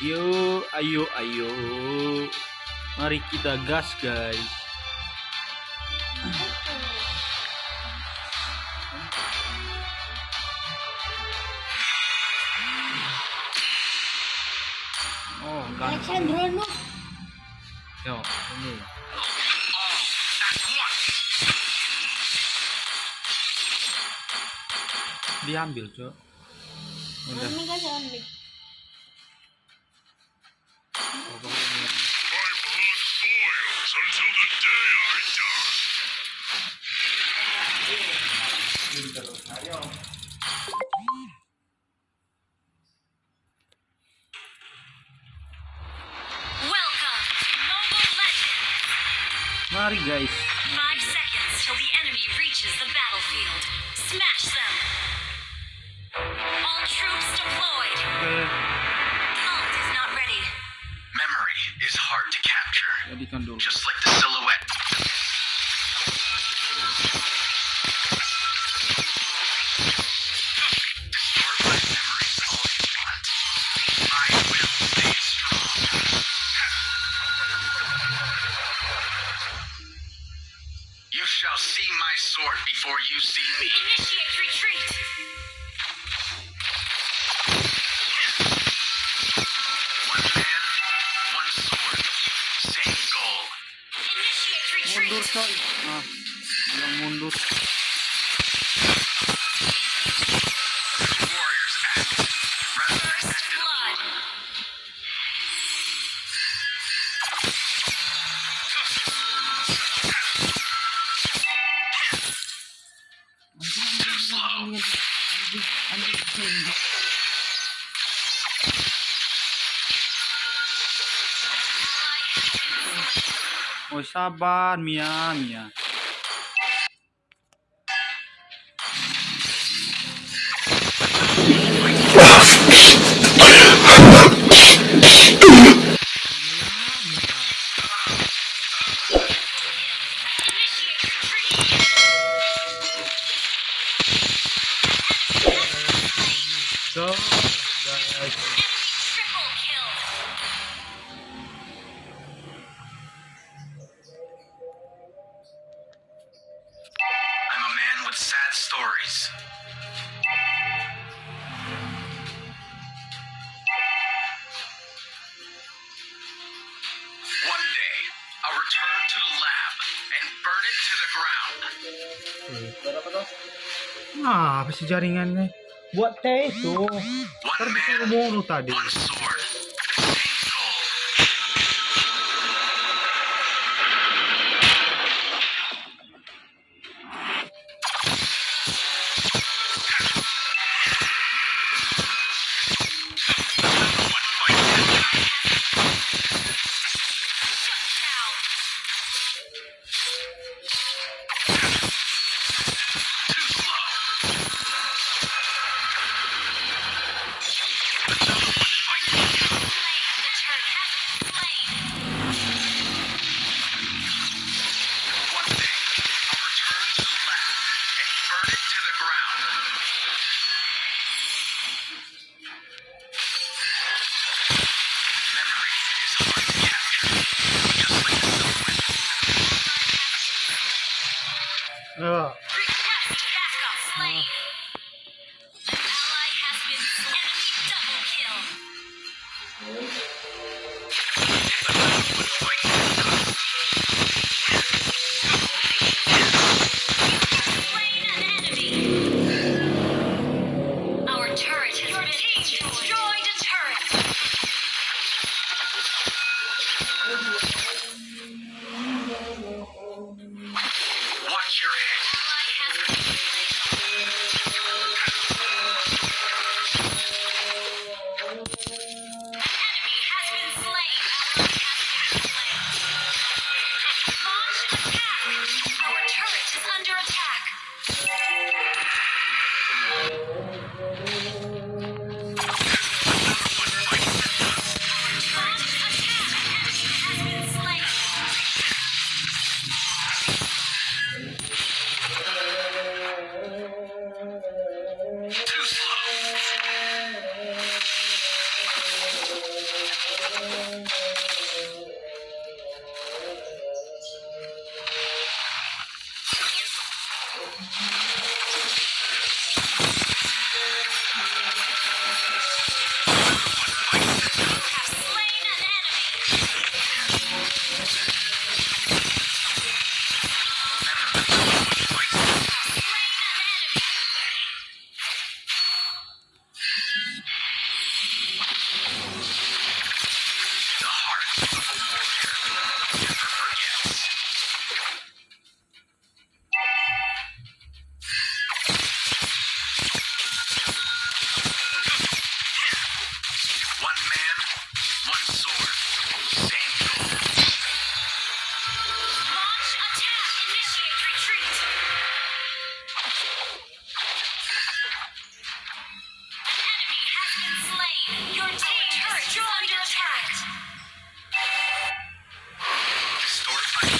Ayo, ayo, ayo. Mari kita gas, guys. Oh, gas. Yo, ini. Diambil, Cok. Udah. Mari guys. Five seconds till the enemy reaches the battlefield. Smash them. All troops deployed. Alt is not ready. Memory is hard to capture. Just like shall see my sword before you see me. Initiate retreat. One man, one sword, same goal. Initiate retreat. Mundur, Oh sabar Mia Mia. Guys. Nah, apa sih jaringannya? Buat teh itu. Terus bunuh tadi. 야. Bye.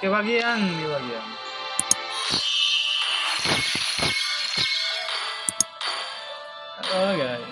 kebagian bagian. oh guys